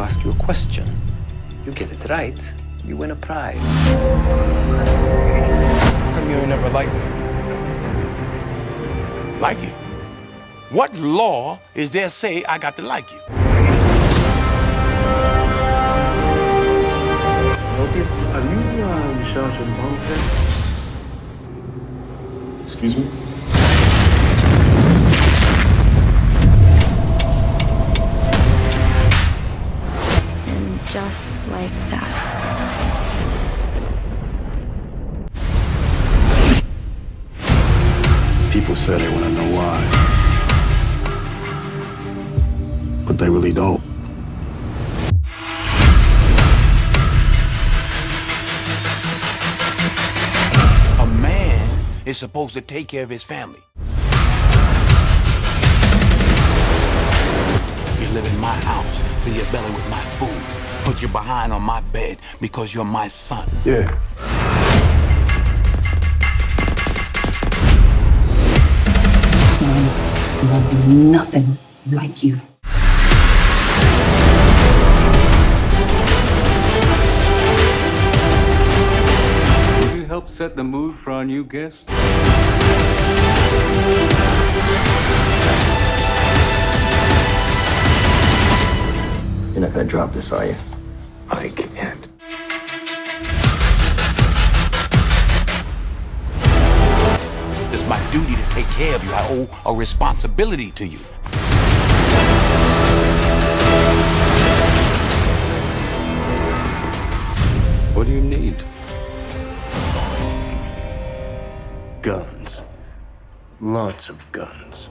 ask you a question. You get it right, you win a prize. How come you ain't never liked me? Like you? What law is there say I got to like you? Okay, are you uh, in charge of Montez? Excuse me? Like that. People say they want to know why. But they really don't. A man is supposed to take care of his family. You live in my house, fill your belly with my food, put you behind on my bed because you're my son. Yeah. Son love nothing like you. Could you help set the mood for our new guest? You're not gonna drop this, are you? I can't. It's my duty to take care of you. I owe a responsibility to you. What do you need? Guns. Lots of guns.